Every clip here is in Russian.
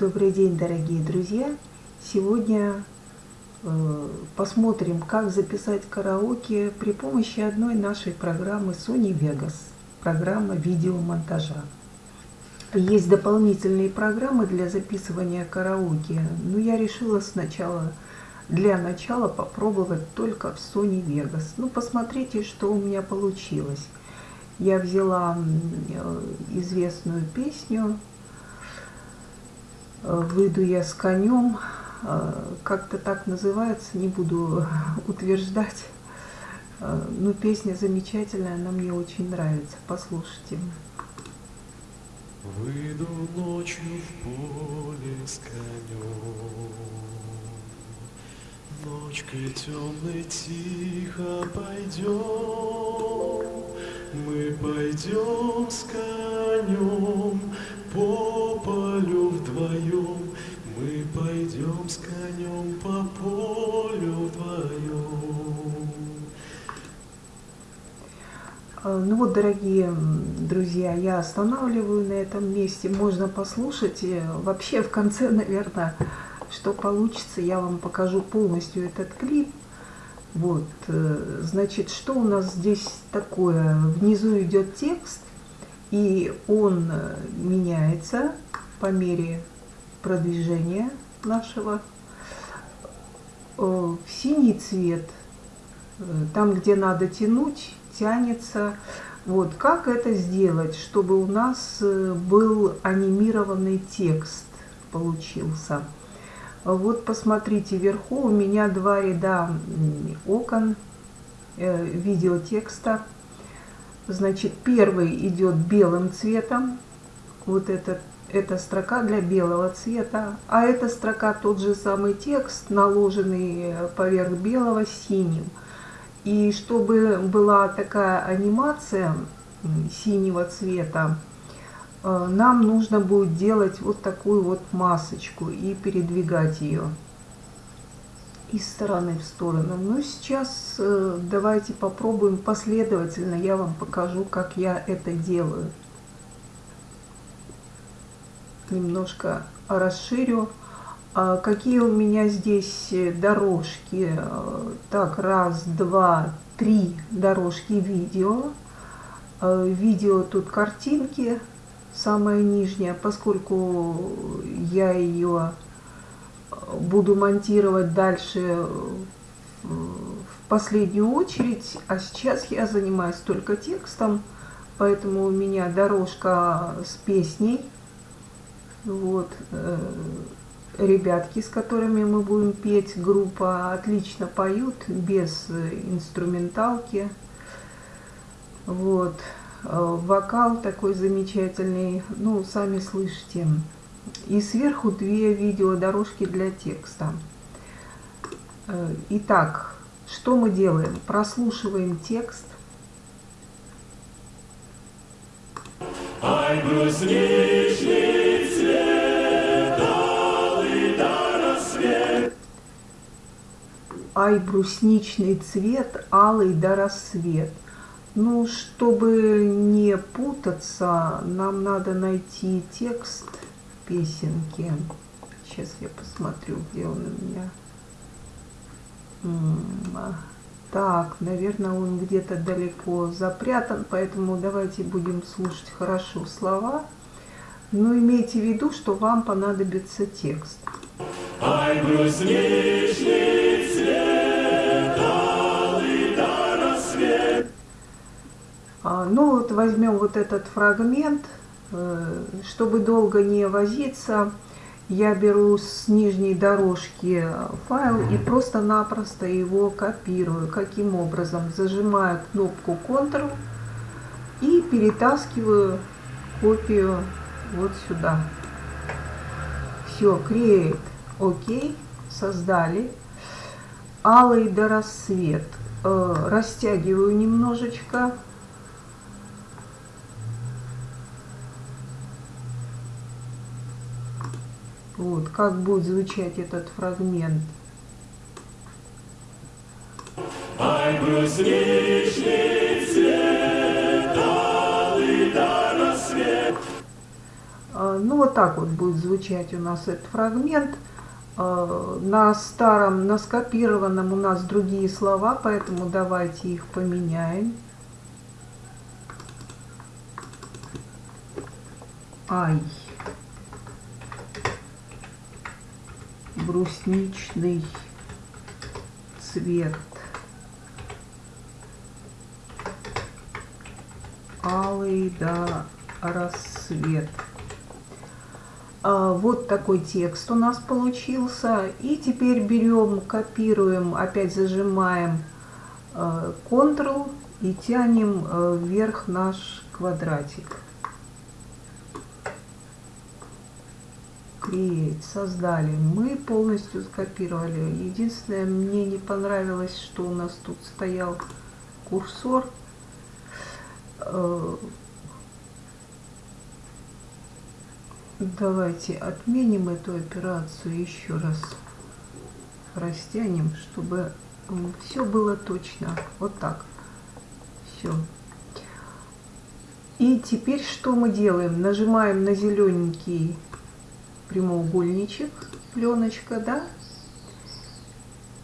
Добрый день, дорогие друзья! Сегодня э, посмотрим, как записать караоке при помощи одной нашей программы Sony Vegas, программа видеомонтажа. Есть дополнительные программы для записывания караоке, но я решила сначала для начала попробовать только в Sony Vegas. Ну, посмотрите, что у меня получилось. Я взяла э, известную песню выйду я с конем, а, как-то так называется, не буду утверждать. А, но песня замечательная, она мне очень нравится. Послушайте. Выйду ночью в поле с конем, Ночкой темной тихо пойдем, Мы пойдем с конем по полю вдвоем, мы пойдем с конем по полю вдвоем. Ну вот, дорогие друзья, я останавливаю на этом месте. Можно послушать. И вообще, в конце, наверное, что получится, я вам покажу полностью этот клип. Вот, э, значит, что у нас здесь такое? Внизу идет текст, и он э, меняется по мере продвижения нашего э, в синий цвет. Э, там, где надо тянуть, тянется. Вот как это сделать, чтобы у нас был анимированный текст получился. Вот посмотрите, вверху у меня два ряда окон э, видеотекста. Значит, первый идет белым цветом. Вот этот, эта строка для белого цвета. А эта строка тот же самый текст, наложенный поверх белого синим. И чтобы была такая анимация синего цвета, э, нам нужно будет делать вот такую вот масочку и передвигать ее из стороны в сторону. Но сейчас э, давайте попробуем последовательно. Я вам покажу, как я это делаю. Немножко расширю. А какие у меня здесь дорожки? Так, раз, два, три дорожки видео. Э, видео тут картинки, самая нижняя, поскольку я ее буду монтировать дальше в последнюю очередь, а сейчас я занимаюсь только текстом, поэтому у меня дорожка с песней. Вот, э, ребятки, с которыми мы будем петь, группа отлично поют, без инструменталки. Вот, э, вокал такой замечательный, ну, сами слышите и сверху две видеодорожки для текста. Э, итак, что мы делаем? Прослушиваем текст. Ай, брусничный цвет, алый до рассвет. Ай, брусничный цвет, алый до рассвет. Ну, чтобы не путаться, нам надо найти текст песенки. Сейчас я посмотрю, где он у меня. А, так, наверное, он где-то далеко запрятан, поэтому давайте будем слушать хорошо слова. Но имейте в виду, что вам понадобится текст. Ай, брусничный цвет, алый до рассвет. А, ну вот возьмем вот этот фрагмент чтобы долго не возиться, я беру с нижней дорожки файл и просто-напросто его копирую. Каким образом? Зажимаю кнопку Ctrl и перетаскиваю копию вот сюда. Все, Create, ОК, создали. Алый до рассвет. Э, растягиваю немножечко Вот, как будет звучать этот фрагмент. А, ну вот так вот будет звучать у нас этот фрагмент. А, на старом, на скопированном у нас другие слова, поэтому давайте их поменяем. Ай. Брусничный цвет. Алый да рассвет. А, вот такой текст у нас получился. И теперь берем, копируем, опять зажимаем э, Ctrl и тянем э, вверх наш квадратик. Create, создали. Мы полностью скопировали. Единственное, мне не понравилось, что у нас тут стоял курсор. Э, Давайте отменим эту операцию еще раз. Растянем, чтобы все было точно. Вот так. Все. И теперь что мы делаем? Нажимаем на зелененький прямоугольничек, пленочка, да?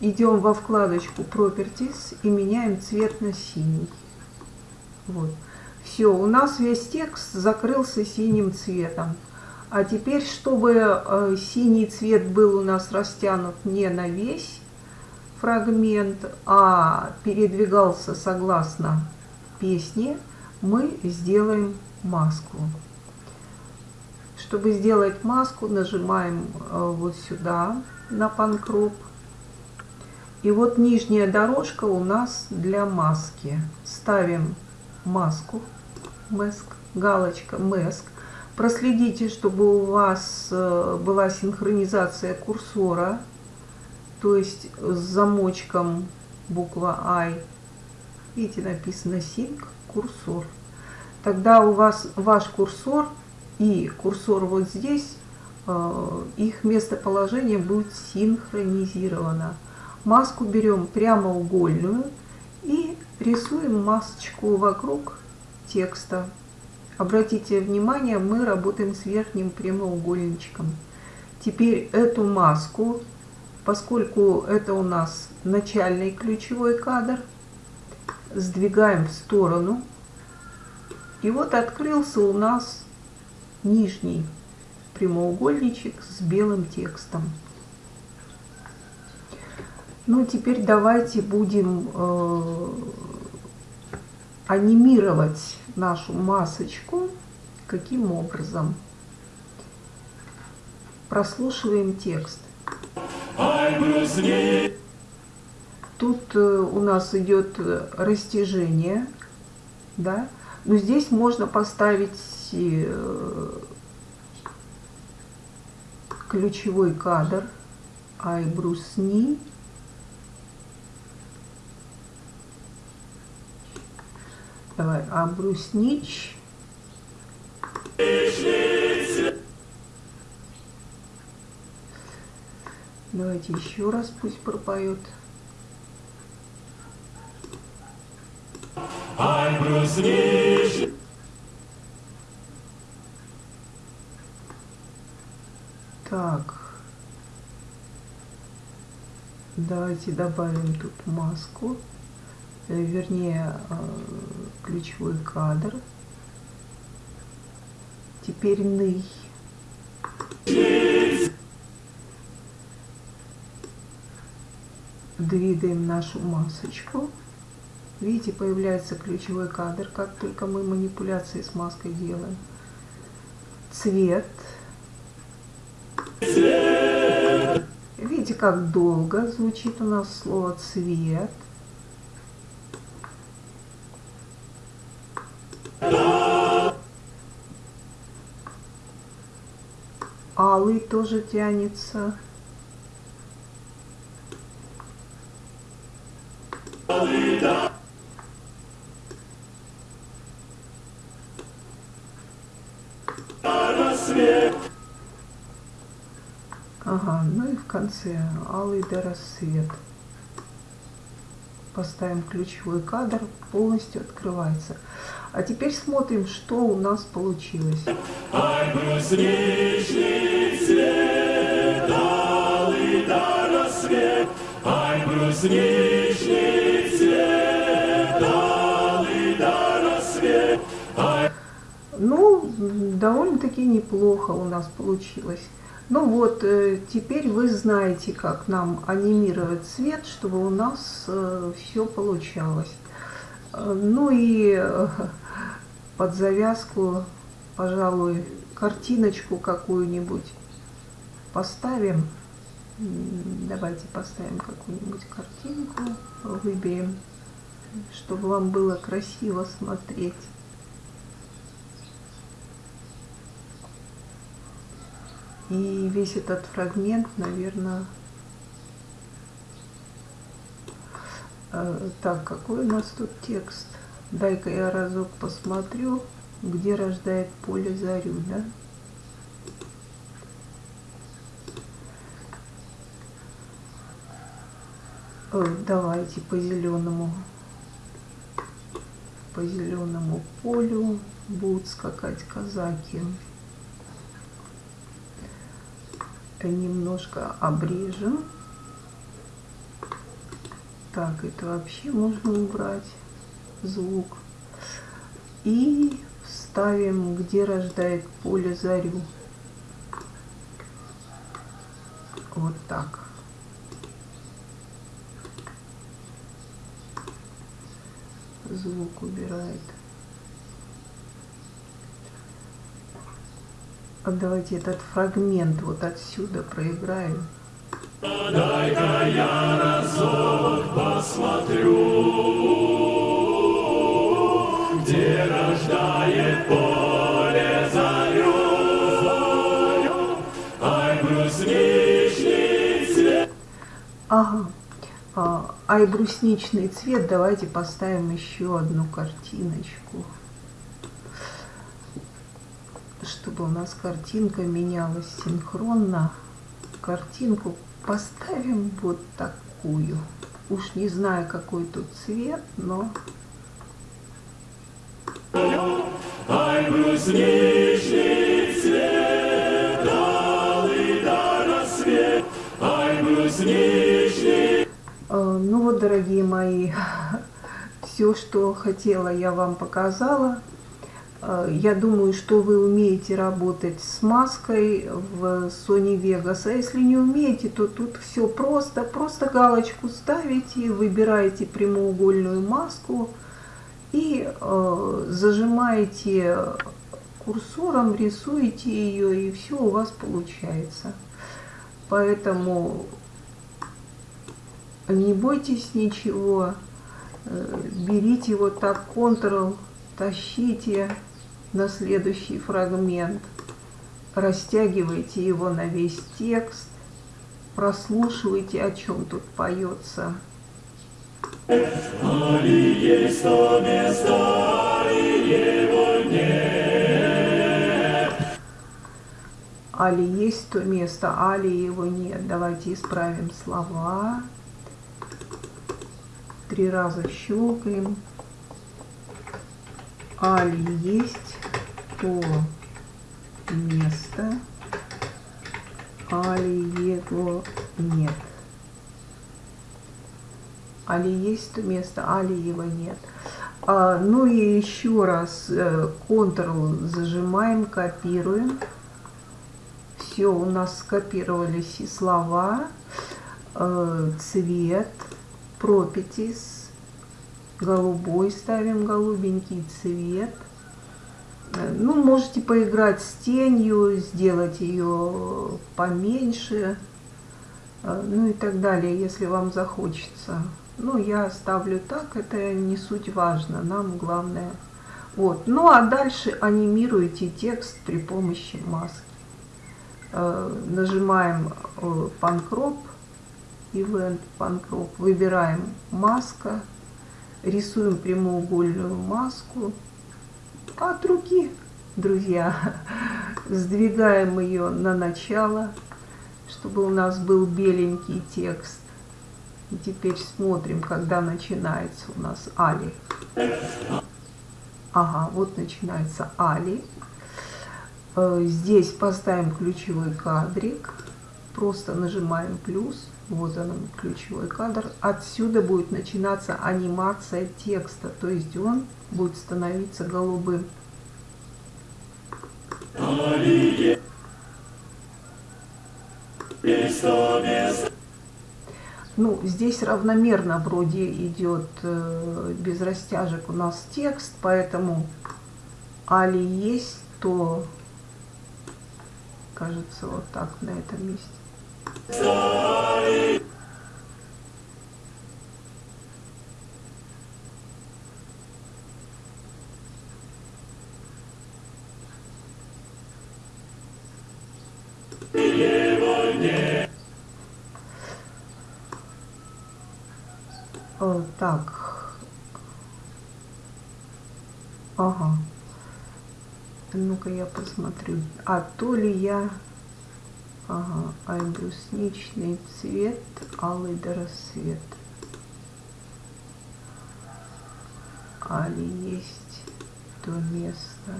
Идем во вкладочку Properties и меняем цвет на синий. Вот. Все, у нас весь текст закрылся синим цветом. А теперь, чтобы э, синий цвет был у нас растянут не на весь фрагмент, а передвигался согласно песне, мы сделаем маску. Чтобы сделать маску, нажимаем э, вот сюда на панкроп. И вот нижняя дорожка у нас для маски. Ставим маску, маск, галочка, маск. Проследите, чтобы у вас э, была синхронизация курсора, то есть с замочком буква I. Видите, написано Sync курсор. Тогда у вас ваш курсор и курсор вот здесь, э, их местоположение будет синхронизировано. Маску берем прямоугольную и рисуем масочку вокруг текста. Обратите внимание, мы работаем с верхним прямоугольничком. Теперь эту маску, поскольку это у нас начальный ключевой кадр, сдвигаем в сторону. И вот открылся у нас нижний прямоугольничек с белым текстом. Ну, теперь давайте будем э, анимировать нашу масочку. Каким образом? Прослушиваем текст. Тут э, у нас идет э, растяжение, да, но здесь можно поставить э, ключевой кадр Ай брусни Давай, а бруснич. Давайте еще раз пусть пропоет. Ай, бруснич. Так. Давайте добавим тут маску. Э, вернее, э, ключевой кадр. Теперь ный. Двигаем нашу масочку. Видите, появляется ключевой кадр, как только мы манипуляции с маской делаем. Цвет. Видите, как долго звучит у нас слово цвет. Алый тоже тянется. Конце алый до рассвет. Поставим ключевой кадр, полностью открывается. А теперь смотрим, что у нас получилось. Ай, брусничный цвет, алый до рассвет. Ай, брусничный цвет, алый до рассвет. Ай, Ну, довольно-таки неплохо у нас получилось. Ну вот, э, теперь вы знаете, как нам анимировать цвет, чтобы у нас все получалось. Э, Ну и э, под завязку, пожалуй, картиночку какую-нибудь поставим. Давайте поставим какую-нибудь картинку, выберем, чтобы вам было красиво смотреть. И весь этот фрагмент, наверное... э, Так, какой у нас тут текст? Дай-ка я разок посмотрю, где рождает поле зарю, да? Э, Давайте по зеленому, по зеленому полю будут скакать казаки. Немножко обрежем. Так, это вообще можно убрать звук. И вставим, где рождает поле зарю. Вот так. Звук убирает. Давайте этот фрагмент вот отсюда проиграем. дай-ка я разок посмотрю, где рождает поле зарю. Ай, брусничный цвет. Ага. А, ай, брусничный цвет. Давайте поставим еще одну картиночку. Чтобы у нас картинка менялась синхронно. Картинку поставим вот такую. Уж не знаю, какой тут цвет, но Ай, брусничный цвет, алый до рассвет. Ай, брусничный Э, Ну вот, дорогие мои, все, что хотела, я вам показала. Э, Я думаю, что вы умеете работать с маской в Sony Vegas. А если не умеете, то тут все просто. Просто галочку ставите, выбираете прямоугольную маску и э, зажимаете курсором, рисуете ее, и все у вас получается. Поэтому не бойтесь ничего, э, берите вот так Ctrl, тащите на следующий фрагмент, растягивайте его на весь текст, прослушивайте, о чем тут поется. Али есть то место, и его нет. Али есть то место, али его нет. Давайте исправим слова. Три раза щелкаем. Али есть то место, али его нет. Али есть то место, али его нет. А, ну и еще раз э, Ctrl зажимаем, копируем. Все, у нас скопировались и слова, э, цвет, пропитис, голубой ставим, голубенький цвет. Э, Ну, можете поиграть с тенью, сделать ее поменьше, э, ну и так далее, если вам захочется. Ну, я ставлю так, это не суть важно, нам главное. Вот. Ну, а дальше анимируйте текст при помощи маски. Э, Нажимаем панкроп, Event панкроп, выбираем маска, рисуем прямоугольную маску. От руки, друзья, сдвигаем ее на начало, чтобы у нас был беленький текст. И теперь смотрим, когда начинается у нас Али. Ага, вот начинается Али. Э, здесь поставим ключевой кадрик. Просто нажимаем плюс. Вот он, ключевой кадр. Отсюда будет начинаться анимация текста. То есть он будет становиться голубым. Ну, здесь равномерно вроде идет э, без растяжек у нас текст, поэтому али есть, то кажется вот так на этом месте. О, так. Ага. Ну-ка я посмотрю. А то ли я... Ага, ай, брусничный цвет, алый до рассвет. Али есть то место.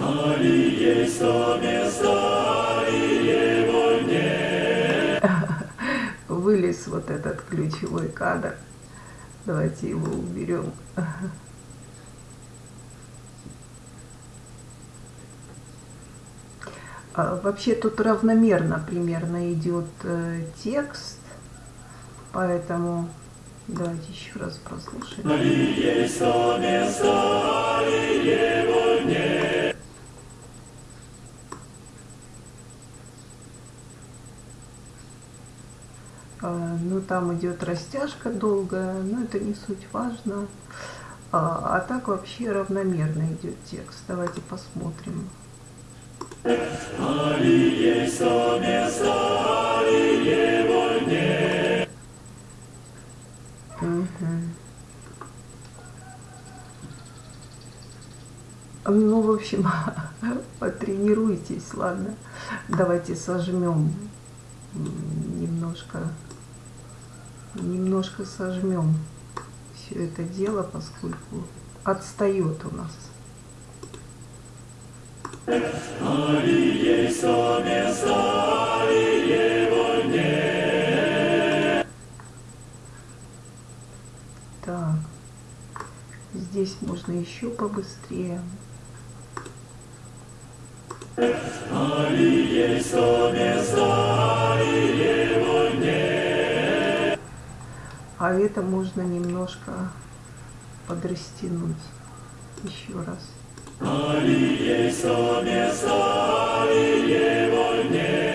Али есть то место, и его нет. Вылез вот этот ключевой кадр. Давайте его уберем. вообще тут равномерно примерно идет э, текст, поэтому давайте еще раз прослушаем. А, ну там идет растяжка долгая, но это не суть важно. А, а так вообще равномерно идет текст. Давайте посмотрим. Али есть то место, и его нет. Ну, в общем, потренируйтесь, ладно. Давайте сожмем немножко, немножко сожмем все это дело, поскольку отстает у нас. Али есть то место, и его нет. Так, здесь можно еще побыстрее. А это можно немножко подрастянуть еще раз. Али есть то место, и его нет.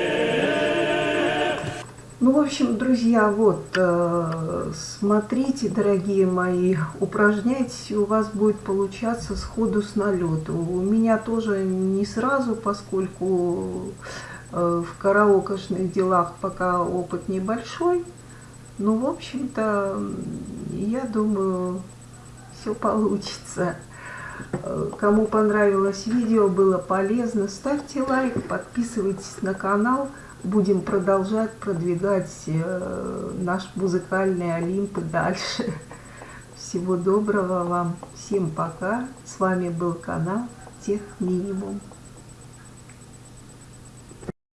Ну, в общем, друзья, вот, э, смотрите, дорогие мои, упражняйтесь, и у вас будет получаться сходу с налету. У меня тоже не сразу, поскольку э, в караокошных делах пока опыт небольшой. Ну, в общем-то, я думаю, все получится. Кому понравилось видео, было полезно, ставьте лайк, подписывайтесь на канал. Будем продолжать продвигать э, наш музыкальный Олимп дальше. Всего доброго вам. Всем пока. С вами был канал Тех Минимум.